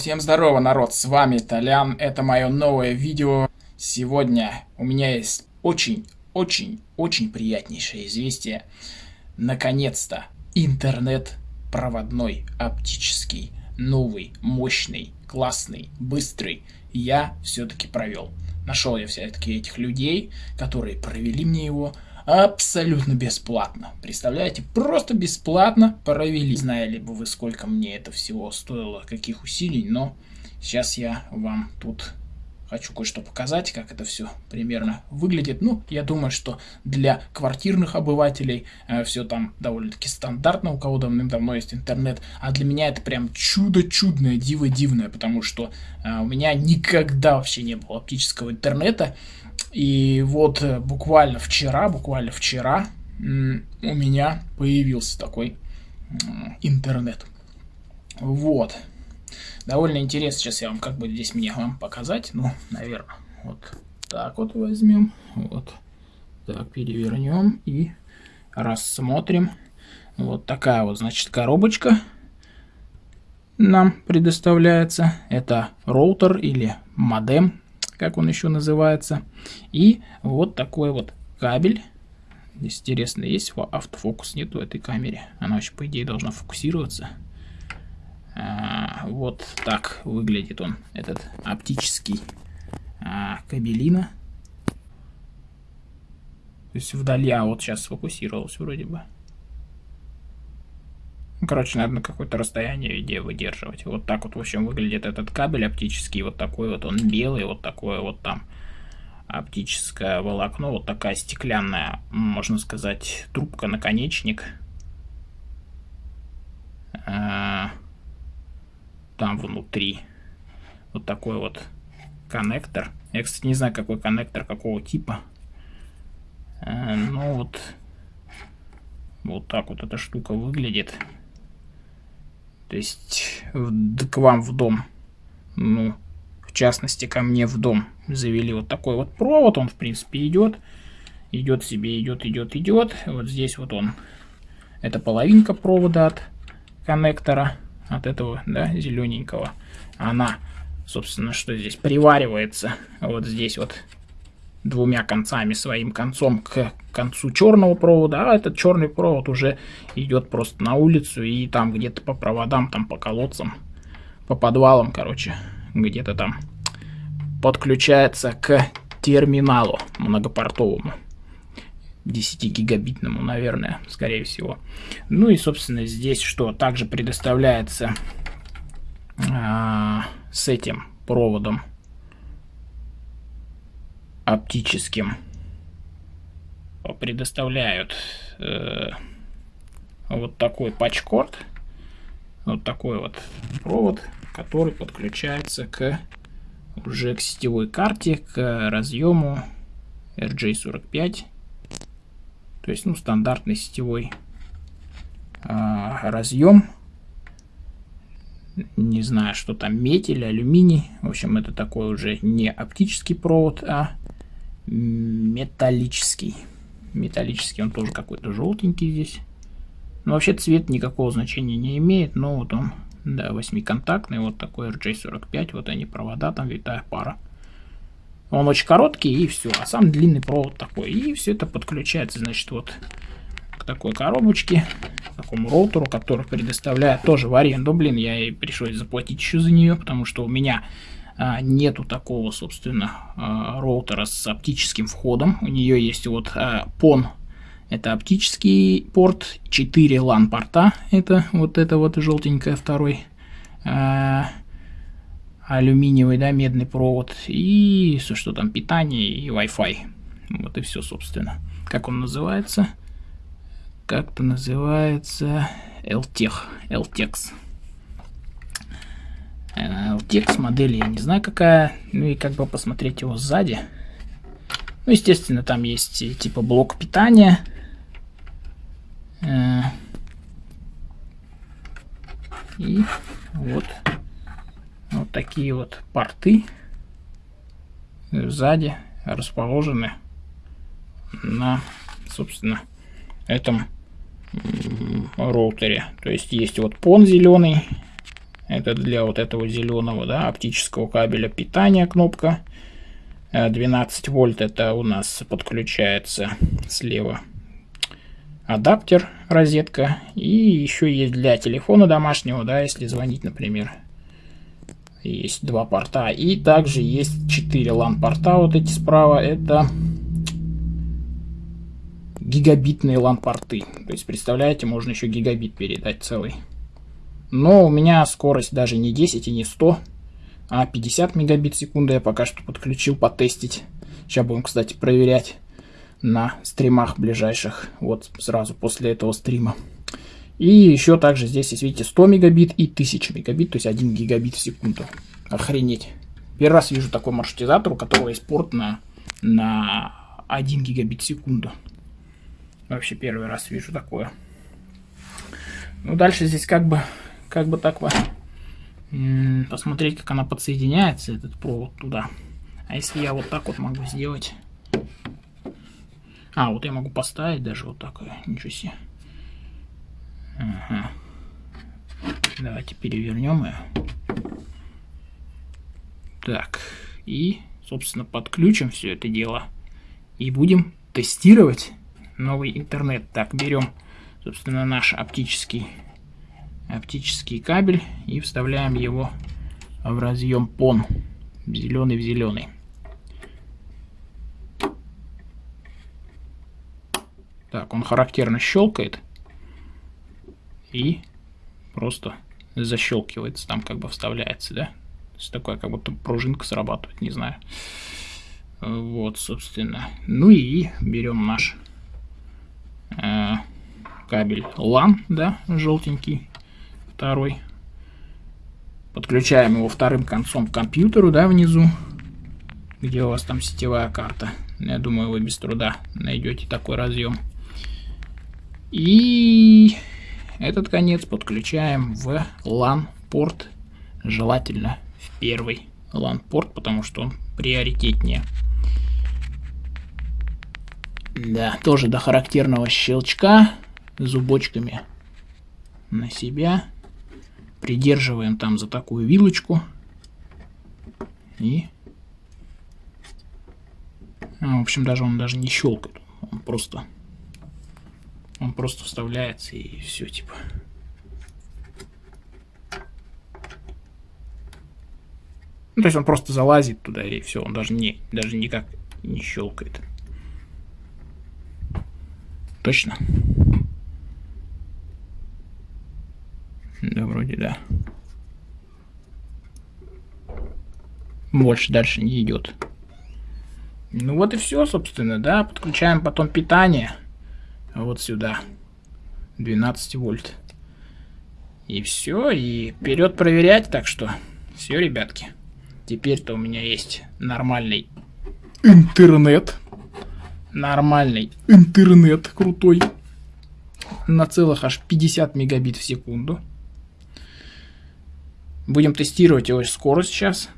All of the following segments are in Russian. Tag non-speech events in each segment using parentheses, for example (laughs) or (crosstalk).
Всем здорово, народ, с вами Толян, это мое новое видео. Сегодня у меня есть очень-очень-очень приятнейшее известие. Наконец-то интернет проводной, оптический, новый, мощный, классный, быстрый я все-таки провел. Нашел я все-таки этих людей, которые провели мне его абсолютно бесплатно. Представляете, просто бесплатно провели. Знали бы вы, сколько мне это всего стоило, каких усилий, но сейчас я вам тут хочу кое-что показать, как это все примерно выглядит. Ну, я думаю, что для квартирных обывателей э, все там довольно-таки стандартно, у кого давным-давно есть интернет. А для меня это прям чудо чудное, диво дивное, потому что э, у меня никогда вообще не было оптического интернета. И вот э, буквально вчера, буквально вчера у меня появился такой интернет. Вот. Довольно интересно, сейчас я вам как бы здесь мне вам показать. Ну, наверное, вот так вот возьмем. Вот. Так, перевернем и рассмотрим. Вот такая вот, значит, коробочка нам предоставляется. Это роутер или модем, как он еще называется. И вот такой вот кабель. Здесь интересно, есть автофокус? Нет в этой камере. Она вообще, по идее, должна фокусироваться. А, вот так выглядит он, этот оптический а, кабелина. То есть вдали, а вот сейчас сфокусировался вроде бы. Короче, надо на какое-то расстояние где выдерживать. Вот так вот, в общем, выглядит этот кабель оптический. Вот такой вот он белый, вот такое вот там оптическое волокно. Вот такая стеклянная, можно сказать, трубка-наконечник. А, там внутри вот такой вот коннектор. Я, кстати, не знаю, какой коннектор, какого типа. А, ну вот, вот так вот эта штука выглядит. То есть к вам в дом, ну, в частности, ко мне в дом завели вот такой вот провод. Он, в принципе, идет. Идет себе, идет, идет, идет. Вот здесь вот он. Это половинка провода от коннектора. От этого, да, зелененького. Она, собственно, что здесь приваривается. Вот здесь вот двумя концами, своим концом к концу черного провода, а этот черный провод уже идет просто на улицу и там где-то по проводам, там по колодцам, по подвалам, короче, где-то там подключается к терминалу многопортовому. 10-гигабитному, наверное, скорее всего. Ну и, собственно, здесь что также предоставляется а, с этим проводом оптическим предоставляют э, вот такой патчкорд, вот такой вот провод, который подключается к уже к сетевой карте, к разъему RJ45, то есть ну стандартный сетевой э, разъем. Не знаю, что там медь или алюминий. В общем, это такой уже не оптический провод, а металлический. Металлический, он тоже какой-то желтенький здесь. Но вообще цвет никакого значения не имеет, но вот он, да, восьмиконтактный, вот такой RJ45, вот они провода, там витая пара. Он очень короткий и все, а сам длинный провод такой. И все это подключается, значит, вот к такой коробочке, к такому роутеру, который предоставляет тоже в аренду. Блин, я и пришлось заплатить еще за нее, потому что у меня нету такого, собственно, а, роутера с оптическим входом. У нее есть вот а, PON, это оптический порт, 4 LAN порта, это вот это вот желтенькое второй, алюминиевый, да, медный провод, и что там, питание и Wi-Fi. Вот и все, собственно. Как он называется? Как-то называется LTEX. LTEX. Текст модели я не знаю какая. Ну и как бы посмотреть его сзади. Ну, естественно, там есть типа блок питания. Э, и вот, вот такие вот порты сзади расположены на, собственно, этом роутере. То есть есть вот пон зеленый, Это для вот этого зеленого, да, оптического кабеля питания кнопка. 12 э, вольт это у нас подключается слева адаптер, розетка. И еще есть для телефона домашнего, да, если звонить, например. Есть два порта. И также есть 4 LAN-порта, вот эти справа. Это гигабитные LAN-порты. То есть, представляете, можно еще гигабит передать целый. Но у меня скорость даже не 10 и не 100, а 50 мегабит в секунду я пока что подключил потестить. Сейчас будем, кстати, проверять на стримах ближайших, вот сразу после этого стрима. И еще также здесь есть, видите, 100 мегабит и 1000 мегабит, то есть 1 гигабит в секунду. Охренеть. Первый раз вижу такой маршрутизатор, у которого есть порт на, на 1 гигабит в секунду. Вообще первый раз вижу такое. Ну, дальше здесь как бы, как бы так вот посмотреть, как она подсоединяется, этот провод туда. А если я вот так вот могу сделать... А, вот я могу поставить даже вот такое. Ничего себе. Ага. Давайте перевернем ее. Так. И, собственно, подключим все это дело. И будем тестировать новый интернет. Так, берем, собственно, наш оптический, оптический кабель и вставляем его в разъем PON. Зеленый в зеленый. Так, он характерно щелкает и просто защелкивается, там как бы вставляется, да? То есть такая как будто пружинка срабатывает, не знаю. Вот, собственно. Ну и берем наш э, кабель LAN, да, желтенький, второй. Подключаем его вторым концом к компьютеру, да, внизу, где у вас там сетевая карта. Я думаю, вы без труда найдете такой разъем. И этот конец подключаем в LAN-порт, желательно в первый LAN-порт, потому что он приоритетнее. Да, тоже до характерного щелчка зубочками на себя. Придерживаем там за такую вилочку. И... А, в общем, даже он даже не щелкает. Он просто... Он просто вставляется и все, типа. Ну, то есть он просто залазит туда и все, он даже не, даже никак не щелкает. Точно? Да, вроде да. Больше дальше не идет. Ну вот и все, собственно, да. Подключаем потом питание. Вот сюда. 12 вольт. И все, и вперед проверять. Так что, все, ребятки. Теперь-то у меня есть нормальный интернет нормальный интернет крутой на целых аж 50 мегабит в секунду. Будем тестировать его скорость сейчас.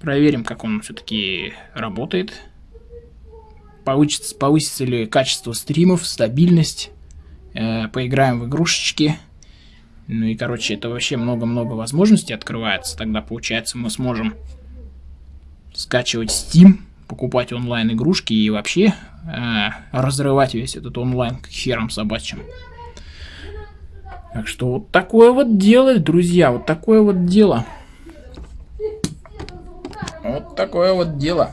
Проверим, как он все-таки работает. Повысится, повысится ли качество стримов, стабильность. Э, поиграем в игрушечки. Ну и, короче, это вообще много-много возможностей открывается. Тогда, получается, мы сможем скачивать Steam покупать онлайн игрушки и вообще э, разрывать весь этот онлайн к херам собачьим. Так что вот такое вот дело, друзья, вот такое вот дело. Вот такое вот дело.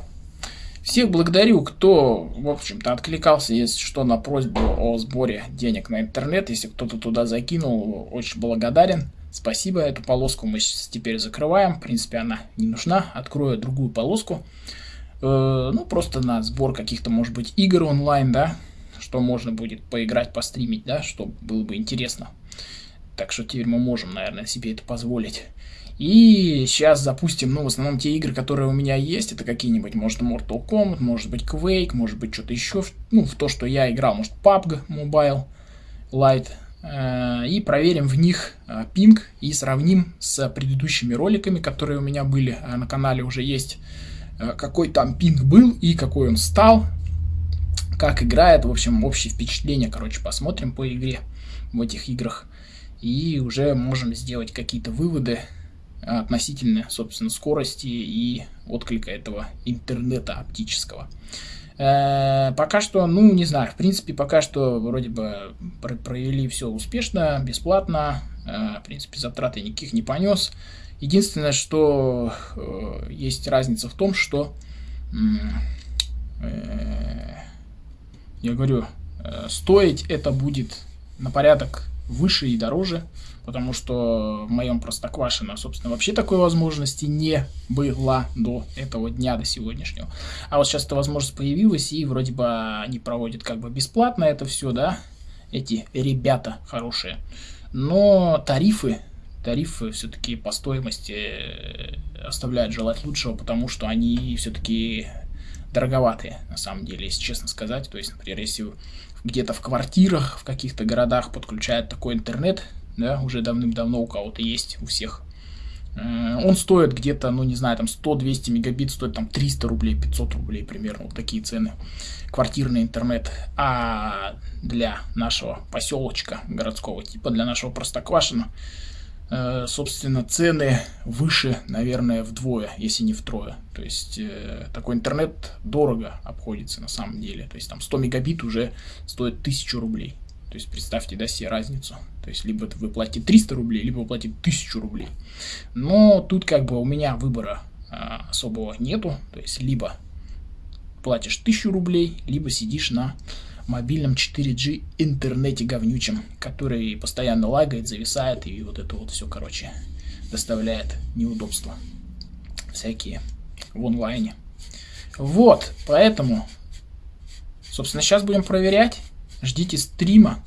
Всех благодарю, кто, в общем-то, откликался, если что, на просьбу о сборе денег на интернет. Если кто-то туда закинул, очень благодарен. Спасибо, эту полоску мы теперь закрываем. В принципе, она не нужна. Открою другую полоску. Э, ну, просто на сбор каких-то, может быть, игр онлайн, да, что можно будет поиграть, постримить, да, что было бы интересно. Так что теперь мы можем, наверное, себе это позволить. И сейчас запустим, ну, в основном те игры, которые у меня есть, это какие-нибудь, может, Mortal Kombat, может быть, Quake, может быть, что-то еще, ну, в то, что я играл, может, PUBG Mobile Lite, э, и проверим в них э, пинг и сравним с предыдущими роликами, которые у меня были на канале уже есть Э, какой там пинг был и какой он стал, как играет, в общем, общее впечатление, короче, посмотрим по игре в этих играх. И уже можем сделать какие-то выводы, относительно, собственно, скорости и отклика этого интернета оптического. Э, пока что, ну, не знаю, в принципе, пока что вроде бы провели все успешно, бесплатно, э, в принципе, затраты никаких не понес. Единственное, что э, есть разница в том, что, я говорю, стоить это будет на порядок выше и дороже, потому что в моем Простоквашино, собственно, вообще такой возможности не было до этого дня, до сегодняшнего. А вот сейчас эта возможность появилась, и вроде бы они проводят как бы бесплатно это все, да, эти ребята хорошие. Но тарифы, тарифы все-таки по стоимости э, оставляют желать лучшего, потому что они все-таки дороговатые, на самом деле, если честно сказать. То есть, например, если где-то в квартирах, в каких-то городах подключают такой интернет, да, уже давным-давно у кого-то есть, у всех. Э, он стоит где-то, ну не знаю, там 100-200 мегабит стоит там 300 рублей, 500 рублей примерно, вот такие цены. Квартирный интернет. А для нашего поселочка городского типа, для нашего Простоквашина, собственно, цены выше, наверное, вдвое, если не втрое. То есть э, такой интернет дорого обходится на самом деле. То есть там 100 мегабит уже стоит 1000 рублей. То есть представьте, да, себе разницу. То есть либо вы платите 300 рублей, либо вы платите 1000 рублей. Но тут как бы у меня выбора а, особого нету. То есть либо платишь 1000 рублей, либо сидишь на мобильном 4G интернете говнючем, который постоянно лагает, зависает и вот это вот все, короче, доставляет неудобства всякие в онлайне. Вот, поэтому, собственно, сейчас будем проверять. Ждите стрима.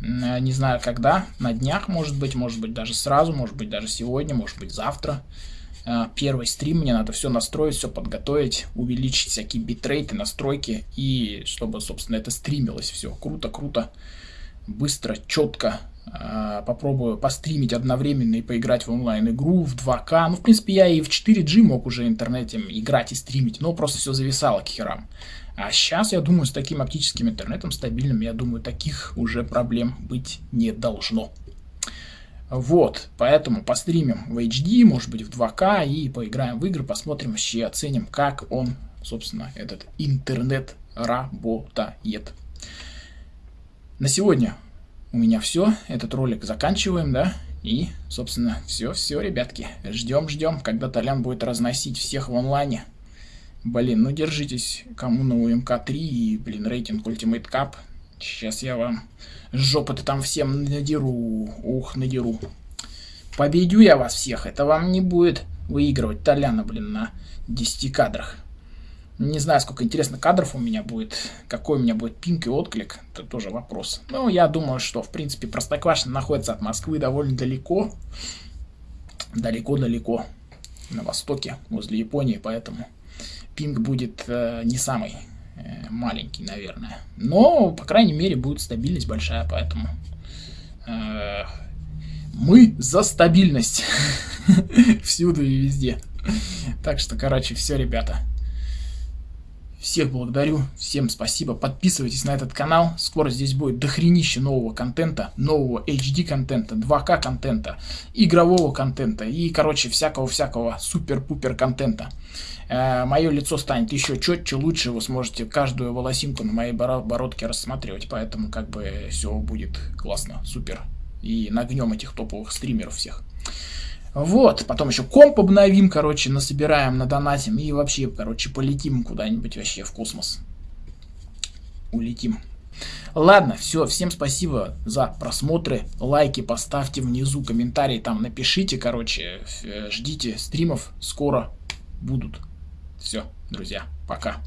Э, не знаю когда, на днях, может быть, может быть даже сразу, может быть даже сегодня, может быть завтра. Э, первый стрим, мне надо все настроить, все подготовить, увеличить всякие битрейты, настройки, и чтобы, собственно, это стримилось все круто, круто, быстро, четко. Э, попробую постримить одновременно и поиграть в онлайн-игру в 2К. Ну, в принципе, я и в 4G мог уже интернете играть и стримить, но просто все зависало к херам. А сейчас, я думаю, с таким оптическим интернетом стабильным, я думаю, таких уже проблем быть не должно. Вот, поэтому постримим в HD, может быть в 2К и поиграем в игры, посмотрим вообще, оценим, как он, собственно, этот интернет работает. На сегодня у меня все, этот ролик заканчиваем, да, и, собственно, все-все, ребятки, ждем-ждем, когда Толян будет разносить всех в онлайне. Блин, ну держитесь, кому на УМК-3 и, блин, рейтинг Ultimate Cup. Сейчас я вам жопы-то там всем надеру. Ух, надеру. Победю я вас всех. Это вам не будет выигрывать Толяна, блин, на 10 кадрах. Не знаю, сколько интересно кадров у меня будет, какой у меня будет пинг и отклик, это тоже вопрос. Но я думаю, что, в принципе, Простоквашино находится от Москвы довольно далеко. Далеко-далеко. На востоке, возле Японии, поэтому пинг будет э, не самый маленький, наверное. Но, по крайней мере, будет стабильность большая, поэтому э, мы за стабильность (laughs) всюду и везде. Так что, короче, все, ребята. Всех благодарю, всем спасибо, подписывайтесь на этот канал, скоро здесь будет дохренище нового контента, нового HD контента, 2К контента, игрового контента и, короче, всякого-всякого супер-пупер контента. Э, мое лицо станет еще четче, лучше, вы сможете каждую волосинку на моей бородке рассматривать, поэтому как бы все будет классно, супер. И нагнем этих топовых стримеров всех. Вот, потом еще комп обновим, короче, насобираем, надонатим и вообще, короче, полетим куда-нибудь вообще в космос. Улетим. Ладно, все, всем спасибо за просмотры, лайки поставьте внизу, комментарии там напишите, короче, ждите стримов, скоро будут. Все, друзья, пока.